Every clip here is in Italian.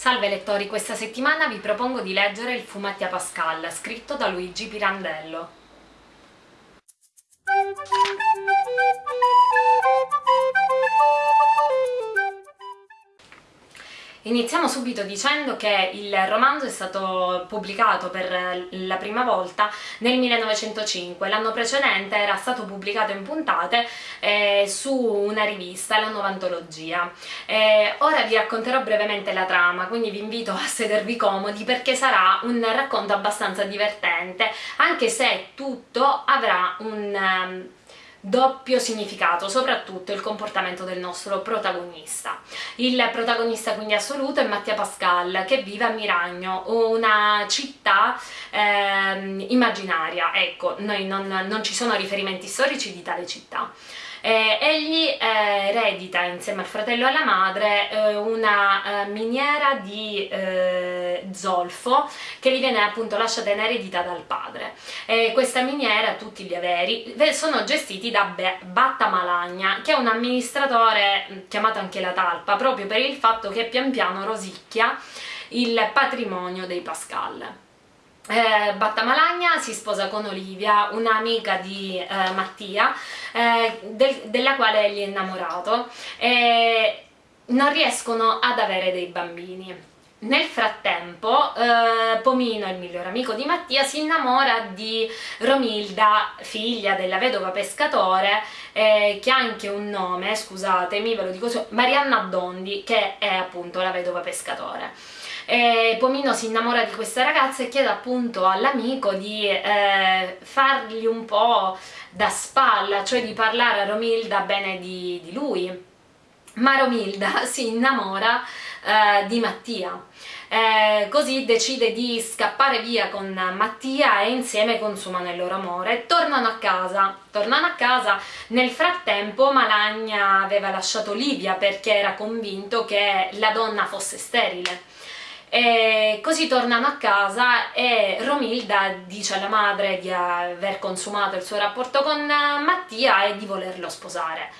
Salve lettori, questa settimana vi propongo di leggere il Fumetti a Pascal, scritto da Luigi Pirandello. Iniziamo subito dicendo che il romanzo è stato pubblicato per la prima volta nel 1905, l'anno precedente era stato pubblicato in puntate eh, su una rivista, la Novantologia. Eh, ora vi racconterò brevemente la trama, quindi vi invito a sedervi comodi perché sarà un racconto abbastanza divertente, anche se tutto avrà un... Um, doppio significato, soprattutto il comportamento del nostro protagonista. Il protagonista quindi assoluto è Mattia Pascal che vive a Miragno, una città eh, immaginaria, ecco, noi non, non ci sono riferimenti storici di tale città. Eh, egli eh, eredita insieme al fratello e alla madre eh, una eh, miniera di eh, zolfo che gli viene appunto lasciata in eredità dal padre. questa miniera, tutti gli averi, sono gestiti da Be Batta Malagna che è un amministratore mm, chiamato anche la talpa proprio per il fatto che pian piano rosicchia il patrimonio dei Pascal eh, Battamalagna si sposa con Olivia, un'amica di eh, Mattia, eh, del, della quale egli è innamorato, e non riescono ad avere dei bambini. Nel frattempo eh, Pomino, il miglior amico di Mattia, si innamora di Romilda, figlia della vedova pescatore, eh, che ha anche un nome, scusatemi, ve lo dico Marianna Dondi, che è appunto la vedova pescatore. E Pomino si innamora di questa ragazza e chiede appunto all'amico di eh, fargli un po' da spalla, cioè di parlare a Romilda bene di, di lui. Ma Romilda si innamora eh, di Mattia. Eh, così decide di scappare via con Mattia e insieme consumano il loro amore. Tornano a casa, tornano a casa, nel frattempo Malagna aveva lasciato Livia perché era convinto che la donna fosse sterile e così tornano a casa e Romilda dice alla madre di aver consumato il suo rapporto con Mattia e di volerlo sposare.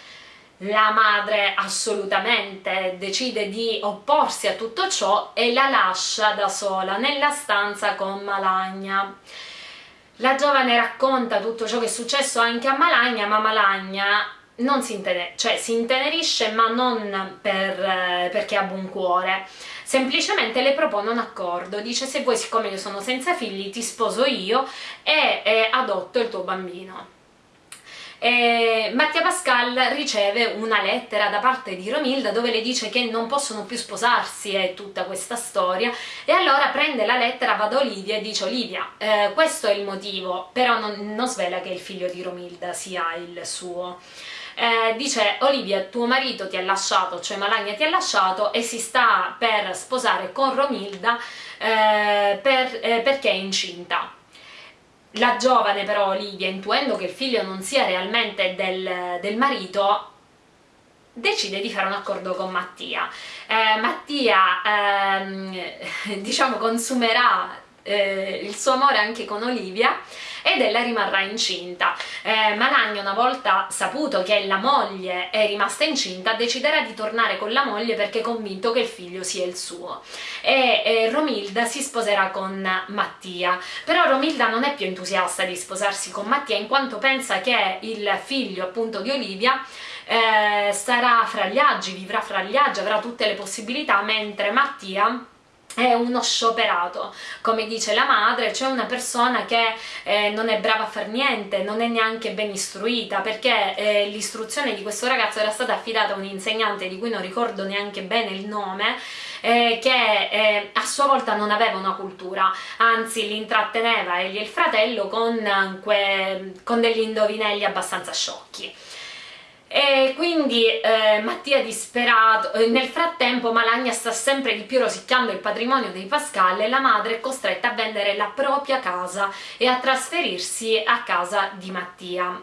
La madre assolutamente decide di opporsi a tutto ciò e la lascia da sola nella stanza con Malagna. La giovane racconta tutto ciò che è successo anche a Malagna, ma Malagna non si, intener cioè, si intenerisce ma non per, eh, perché ha buon cuore. Semplicemente le propone un accordo, dice se vuoi siccome io sono senza figli ti sposo io e, e adotto il tuo bambino. E Mattia Pascal riceve una lettera da parte di Romilda dove le dice che non possono più sposarsi e tutta questa storia. E allora prende la lettera, va da Olivia e dice Olivia eh, questo è il motivo però non, non svela che il figlio di Romilda sia il suo eh, dice Olivia tuo marito ti ha lasciato, cioè Malagna ti ha lasciato e si sta per sposare con Romilda eh, per, eh, perché è incinta. La giovane però Olivia, intuendo che il figlio non sia realmente del, del marito, decide di fare un accordo con Mattia. Eh, Mattia, ehm, diciamo, consumerà eh, il suo amore anche con Olivia ed ella rimarrà incinta. Eh, Malagna una volta saputo che la moglie è rimasta incinta deciderà di tornare con la moglie perché è convinto che il figlio sia il suo e eh, Romilda si sposerà con Mattia però Romilda non è più entusiasta di sposarsi con Mattia in quanto pensa che il figlio appunto di Olivia eh, starà fra gli agi, vivrà fra gli agi, avrà tutte le possibilità mentre Mattia è uno scioperato, come dice la madre, cioè una persona che eh, non è brava a far niente, non è neanche ben istruita, perché eh, l'istruzione di questo ragazzo era stata affidata a un insegnante di cui non ricordo neanche bene il nome, eh, che eh, a sua volta non aveva una cultura, anzi l'intratteneva egli e il fratello con, con degli indovinelli abbastanza sciocchi e quindi eh, Mattia disperato, eh, nel frattempo Malagna sta sempre di più rosicchiando il patrimonio dei Pascal e la madre è costretta a vendere la propria casa e a trasferirsi a casa di Mattia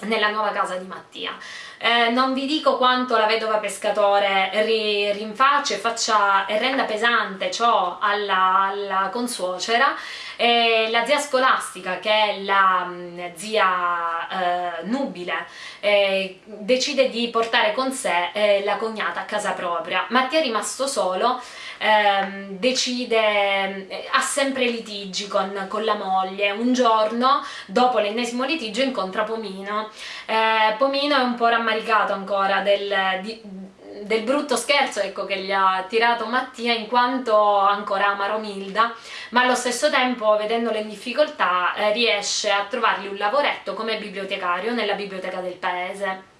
nella nuova casa di Mattia. Eh, non vi dico quanto la vedova pescatore ri, rinfaccia e, faccia, e renda pesante ciò alla, alla consuocera, e la zia scolastica, che è la mh, mm, zia eh, nubile, eh, decide di portare con sé eh, la cognata a casa propria. Mattia è rimasto solo, ehm, decide, eh, ha sempre litigi con, con, la moglie. Un giorno, dopo l'ennesimo litigio, incontra Pomino. Pomino è un po' rammaricato ancora del... Di, del brutto scherzo ecco, che gli ha tirato Mattia in quanto ancora ama Romilda ma allo stesso tempo vedendolo in difficoltà eh, riesce a trovargli un lavoretto come bibliotecario nella biblioteca del paese.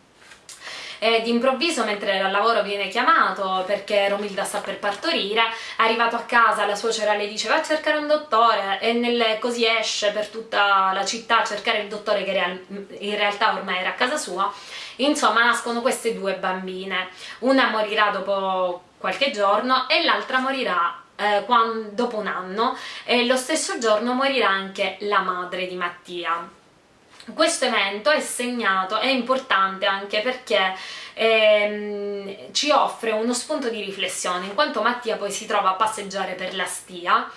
Ed improvviso mentre al lavoro viene chiamato perché Romilda sta per partorire, arrivato a casa la suocera le dice va a cercare un dottore e nel, così esce per tutta la città a cercare il dottore che in realtà ormai era a casa sua Insomma, nascono queste due bambine. Una morirà dopo qualche giorno e l'altra morirà eh, quando, dopo un anno e lo stesso giorno morirà anche la madre di Mattia. Questo evento è segnato, è importante anche perché ehm, ci offre uno spunto di riflessione, in quanto Mattia poi si trova a passeggiare per la stia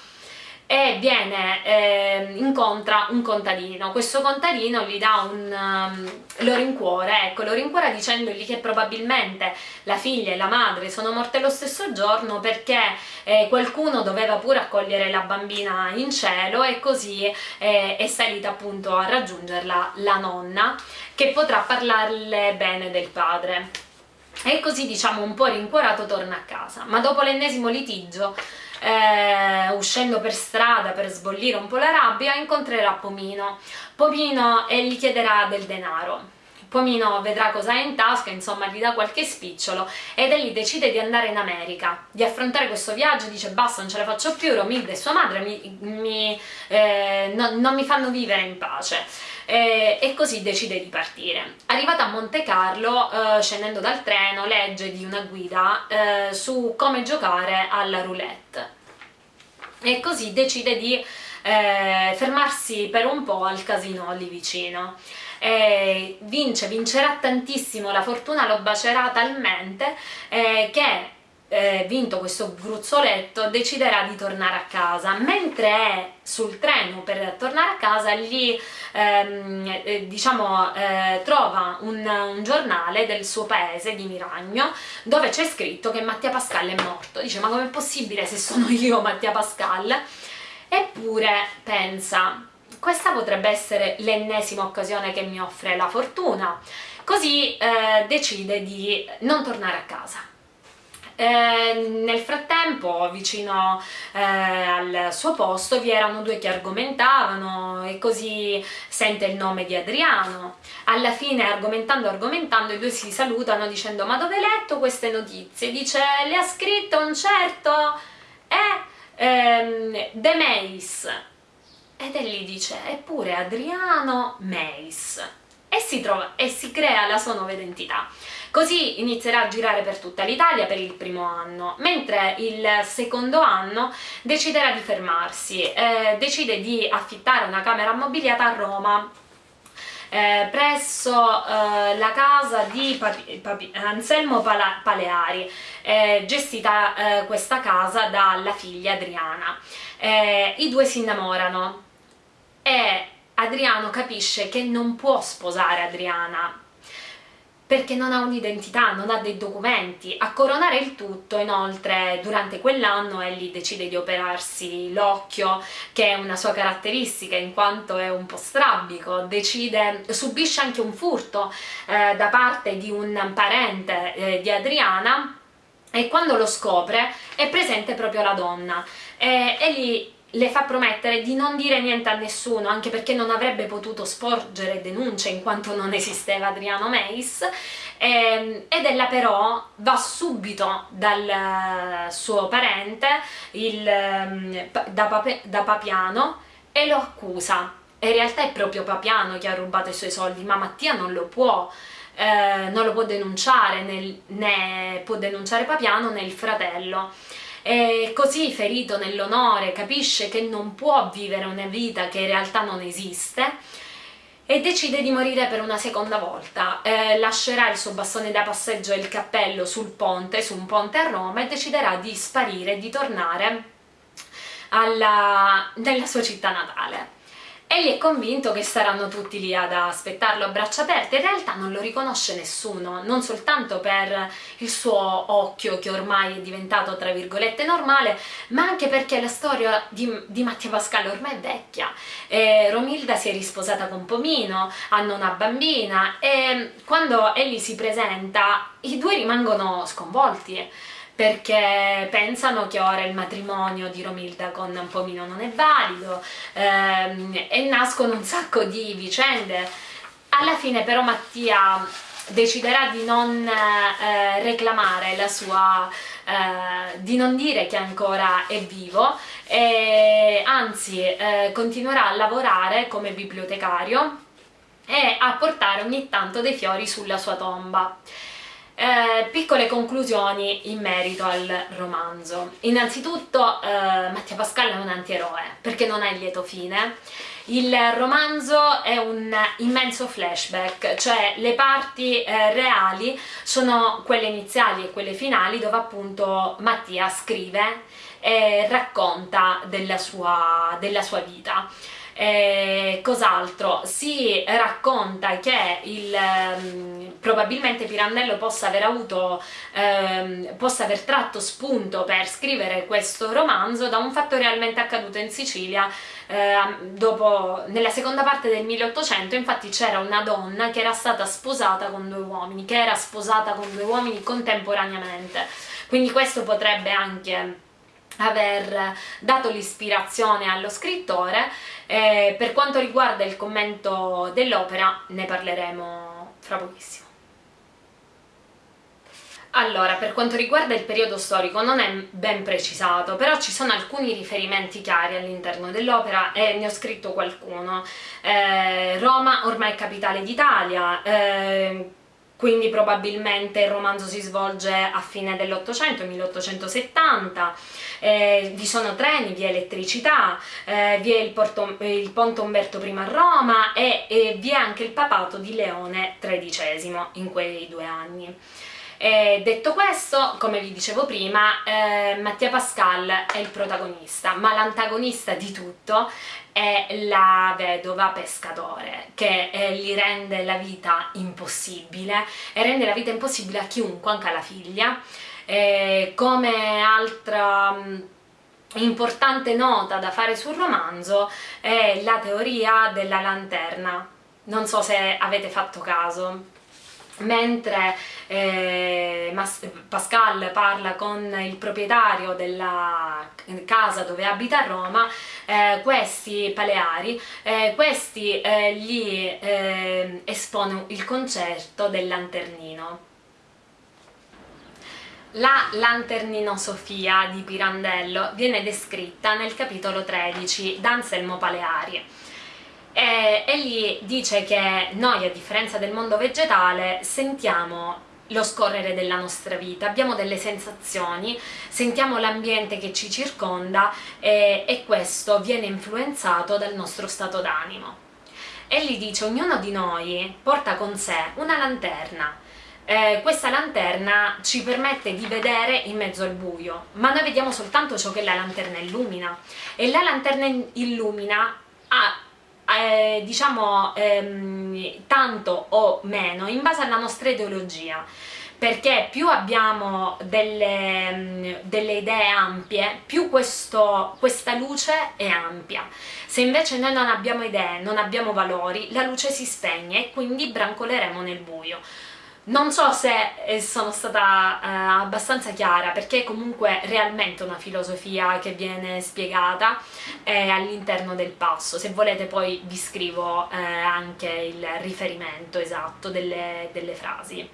e viene, eh, incontra un contadino, questo contadino gli dà un, um, lo rincuore, ecco, lo rincuora dicendogli che probabilmente la figlia e la madre sono morte lo stesso giorno perché eh, qualcuno doveva pure accogliere la bambina in cielo e così eh, è salita appunto a raggiungerla la nonna che potrà parlarle bene del padre. E così diciamo un po' rincuorato torna a casa, ma dopo l'ennesimo litigio eh, uscendo per strada per sbollire un po' la rabbia, incontrerà Pomino. Pomino e gli chiederà del denaro. Pomino vedrà cosa ha in tasca, insomma gli dà qualche spicciolo ed egli decide di andare in America, di affrontare questo viaggio, dice basta non ce la faccio più, Romilda e sua madre mi, mi, eh, no, non mi fanno vivere in pace eh, e così decide di partire. Arrivata a Monte Carlo, eh, scendendo dal treno, legge di una guida eh, su come giocare alla roulette e così decide di eh, fermarsi per un po' al casino lì vicino. Eh, vince, vincerà tantissimo, la fortuna lo bacerà talmente eh, che eh, vinto questo gruzzoletto deciderà di tornare a casa. Mentre è sul treno per tornare a casa gli ehm, eh, diciamo eh, trova un, un, giornale del suo paese di Miragno dove c'è scritto che Mattia Pascal è morto. Dice ma com'è possibile se sono io Mattia Pascal? Eppure pensa questa potrebbe essere l'ennesima occasione che mi offre la fortuna. Così eh, decide di non tornare a casa eh, nel frattempo, vicino eh, al suo posto, vi erano due che argomentavano e così sente il nome di Adriano. Alla fine, argomentando argomentando, i due si salutano dicendo ma dove hai letto queste notizie? Dice le ha scritte un certo eh, ehm, De Meis. Ed egli dice eppure Adriano Meis. E si, trova, e si crea la sua nuova identità. Così inizierà a girare per tutta l'Italia per il primo anno, mentre il secondo anno deciderà di fermarsi, eh, decide di affittare una camera ammobiliata a Roma eh, presso eh, la casa di Papi, Papi, Anselmo Pala, Paleari, eh, gestita eh, questa casa dalla figlia Adriana. Eh, I due si innamorano e Adriano capisce che non può sposare Adriana perché non ha un'identità, non ha dei documenti. A coronare il tutto, inoltre, durante quell'anno egli decide di operarsi l'occhio, che è una sua caratteristica in quanto è un po' strabico, decide, subisce anche un furto eh, da parte di un parente eh, di Adriana e quando lo scopre è presente proprio la donna. E egli le fa promettere di non dire niente a nessuno, anche perché non avrebbe potuto sporgere denunce in quanto non esisteva Adriano Meis, ehm, ed ella però va subito dal suo parente, il, ehm, da, Pape, da Papiano, e lo accusa. in realtà è proprio Papiano che ha rubato i suoi soldi, ma Mattia non lo può, eh, non lo può denunciare, nel, né può denunciare Papiano né il fratello e così ferito nell'onore capisce che non può vivere una vita che in realtà non esiste e decide di morire per una seconda volta. Eh, lascerà il suo bastone da passeggio e il cappello sul ponte, su un ponte a Roma e deciderà di sparire, di tornare alla, nella sua città natale. Egli è convinto che saranno tutti lì ad aspettarlo a braccia aperte, in realtà non lo riconosce nessuno, non soltanto per il suo occhio che ormai è diventato tra virgolette normale, ma anche perché la storia di, di Mattia Pascal ormai è vecchia. Eh, Romilda si è risposata con Pomino, hanno una bambina e quando egli si presenta i due rimangono sconvolti perché pensano che ora il matrimonio di Romilda con Pomino non è valido ehm, e nascono un sacco di vicende. Alla fine però Mattia deciderà di non eh, reclamare la sua, eh, di non dire che ancora è vivo e anzi eh, continuerà a lavorare come bibliotecario e a portare ogni tanto dei fiori sulla sua tomba. Eh, piccole conclusioni in merito al romanzo. Innanzitutto eh, Mattia Pascal è un antieroe perché non ha il lieto fine. Il romanzo è un immenso flashback, cioè le parti eh, reali sono quelle iniziali e quelle finali dove appunto Mattia scrive e racconta della sua, della sua vita. Eh, cos'altro? Si racconta che il, um, probabilmente Pirandello possa aver avuto, um, possa aver tratto spunto per scrivere questo romanzo da un fatto realmente accaduto in Sicilia eh, dopo, nella seconda parte del 1800 infatti c'era una donna che era stata sposata con due uomini, che era sposata con due uomini contemporaneamente, quindi questo potrebbe anche aver dato l'ispirazione allo scrittore. Eh, per quanto riguarda il commento dell'opera ne parleremo fra pochissimo. Allora, per quanto riguarda il periodo storico non è ben precisato, però ci sono alcuni riferimenti chiari all'interno dell'opera e ne ho scritto qualcuno. Eh, Roma ormai è capitale d'Italia, eh, quindi probabilmente il romanzo si svolge a fine dell'Ottocento, 1870, eh, vi sono treni, vi è elettricità, eh, vi è il, Porto, il, ponte Umberto I a Roma e, e vi è anche il papato di Leone XIII in quei due anni. E detto questo, come vi dicevo prima, eh, Mattia Pascal è il protagonista, ma l'antagonista di tutto è la vedova pescatore, che eh, gli rende la vita impossibile e rende la vita impossibile a chiunque, anche alla figlia. E come altra mm, importante nota da fare sul romanzo è la teoria della lanterna. Non so se avete fatto caso, mentre eh, Pascal parla con il proprietario della casa dove abita a Roma, eh, questi paleari, eh, questi eh, gli eh, espone il concerto del lanternino. La Lanternino Sofia di Pirandello viene descritta nel capitolo 13 da Anselmo Paleari e egli dice che noi a differenza del mondo vegetale sentiamo lo scorrere della nostra vita, abbiamo delle sensazioni, sentiamo l'ambiente che ci circonda e, e questo viene influenzato dal nostro stato d'animo. Egli dice ognuno di noi porta con sé una lanterna, eh, questa lanterna ci permette di vedere in mezzo al buio, ma noi vediamo soltanto ciò che la lanterna illumina e la lanterna illumina ha eh, diciamo ehm, tanto o meno in base alla nostra ideologia perché più abbiamo delle, mm, delle idee ampie, più questo, questa luce è ampia. Se invece noi non abbiamo idee, non abbiamo valori, la luce si spegne e quindi brancoleremo nel buio. Non so se eh, sono stata eh, abbastanza chiara perché comunque realmente una filosofia che viene spiegata eh, all'interno del passo, se volete poi vi scrivo eh, anche il riferimento esatto delle, delle frasi.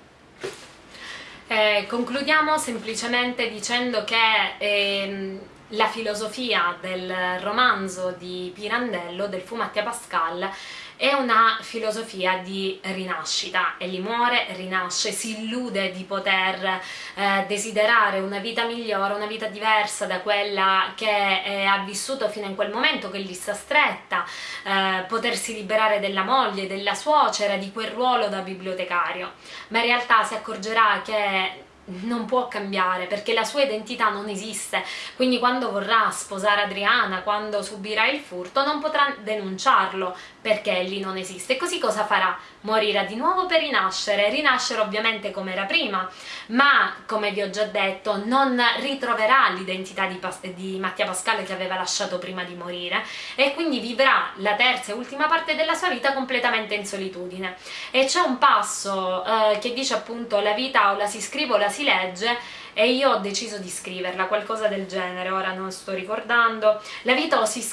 Eh, concludiamo semplicemente dicendo che ehm, la filosofia del romanzo di Pirandello, del Fumattia Pascal, è una filosofia di rinascita, egli muore, rinasce, si illude di poter eh, desiderare una vita migliore, una vita diversa da quella che eh, ha vissuto fino in quel momento, che gli sta stretta, eh, potersi liberare della moglie, della suocera, di quel ruolo da bibliotecario, ma in realtà si accorgerà che non può cambiare perché la sua identità non esiste quindi quando vorrà sposare Adriana quando subirà il furto non potrà denunciarlo perché egli non esiste così cosa farà? Morirà di nuovo per rinascere. Rinascere ovviamente come era prima ma come vi ho già detto non ritroverà l'identità di, di Mattia Pascale che aveva lasciato prima di morire e quindi vivrà la terza e ultima parte della sua vita completamente in solitudine. E c'è un passo eh, che dice appunto la vita o la si scrive o la si legge e io ho deciso di scriverla, qualcosa del genere, ora non sto ricordando. La vita o si,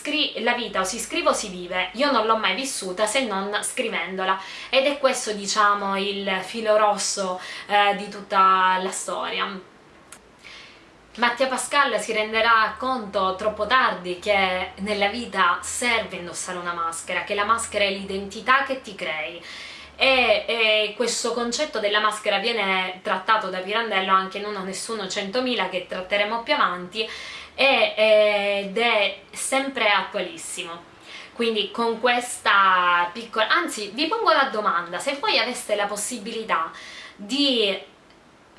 la vita o si scrive o si vive, io non l'ho mai vissuta se non scrivendola ed è questo diciamo il filo rosso eh, di tutta la storia. Mattia Pascal si renderà conto troppo tardi che nella vita serve indossare una maschera, che la maschera è l'identità che ti crei e, e, questo concetto della maschera viene trattato da Pirandello anche in uno Nessuno 100.000 che tratteremo più avanti e, ed è sempre attualissimo. Quindi con questa piccola... anzi vi pongo la domanda se voi aveste la possibilità di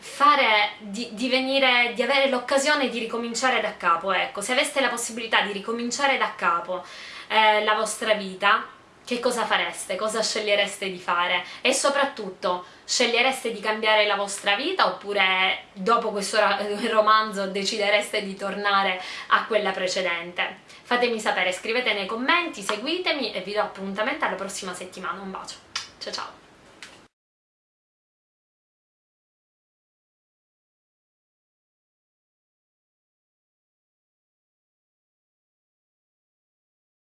fare, di, di, venire, di avere l'occasione di ricominciare da capo, ecco, se aveste la possibilità di ricominciare da capo eh, la vostra vita, che cosa fareste, cosa scegliereste di fare e soprattutto scegliereste di cambiare la vostra vita oppure dopo questo romanzo decidereste di tornare a quella precedente. Fatemi sapere, scrivete nei commenti, seguitemi e vi do appuntamento alla prossima settimana. Un bacio, ciao ciao!